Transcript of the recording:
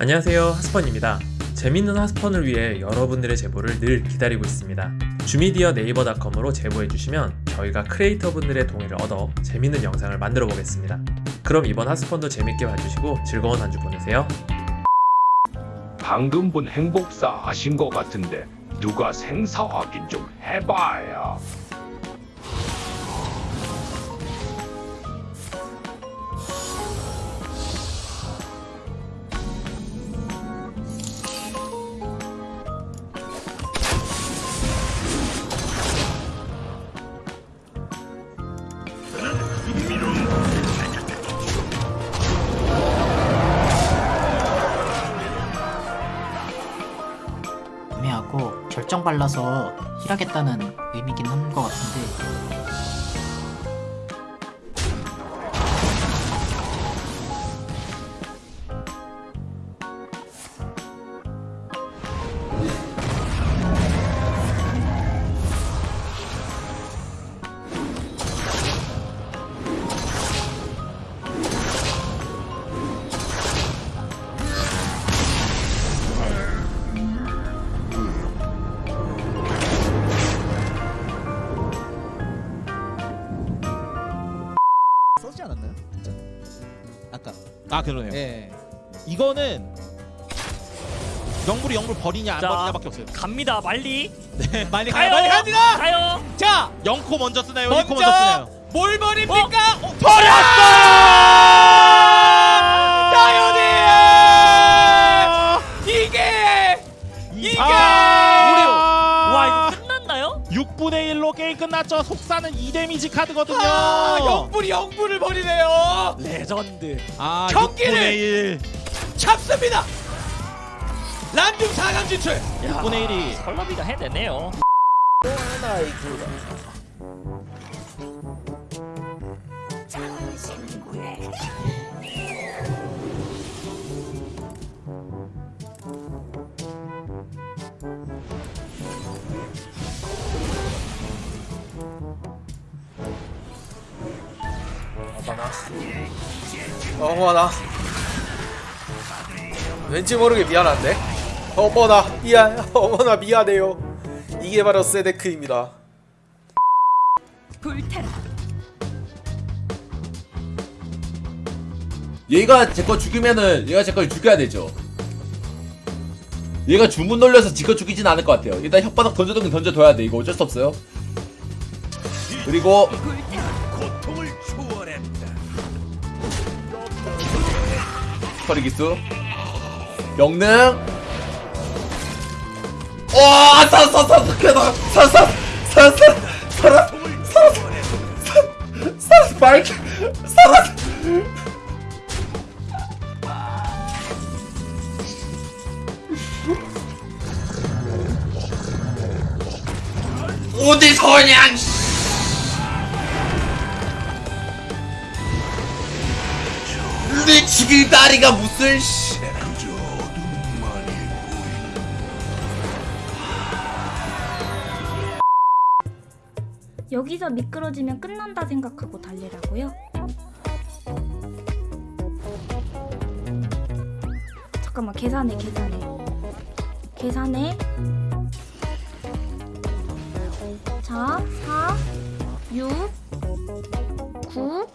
안녕하세요 하스펀입니다. 재밌는 하스펀을 위해 여러분들의 제보를 늘 기다리고 있습니다. 주미디어 네이버닷컴으로 제보해주시면 저희가 크리에이터분들의 동의를 얻어 재밌는 영상을 만들어 보겠습니다. 그럼 이번 하스펀도 재밌게 봐주시고 즐거운 한 주 보내세요. 방금 본 행복사 하신 것 같은데 누가 생사 확인 좀 해봐요. 애매하고 결정 발라서 힐하겠다는 의미긴 한 것 같은데 아 그러네요. 예. 이거는 영불이 영불 버리냐 안 자. 버리냐밖에 없어요. 갑니다 빨리 네. 빨리 가요. 빨리 갑니다. 가요 자, 영코 먼저 쓰나요? 먼저 먼저 쓰나요? 뭘 버립니까? 어, 버렸 6분의 1로 게임 끝났죠. 속사는 2데미지 카드거든요. 아, 영불이 영불을 버리네요. 레전드 아, 경기를! 6분의 1. 잡습니다. 란중 4강 진출. 야, 6분의 1이 설러비가 해내네요 왠지 모르게 미안한데 어머나 미안 어머나 미안해요 이게 바로 세데크입니다 얘가 제 거 죽이면은 얘가 제 걸 죽여야 되죠. 얘가 주문 돌려서 지거 죽이진 않을 것 같아요. 일단 혓바닥 던져두긴 던져둬야 돼. 이거 어쩔 수 없어요. 그리고 스퍼리기수 영능 와 살았어 살았어 살았어 살았어 살았어 살았어 살았어 마이크 살았어 어디 서냥 내 죽일 다리가 무슨 씨. 여기서 미끄러지면 끝난다 생각하고 달리라고요? 잠깐만 계산해 계산해. 계산해. 자 4, 6, 9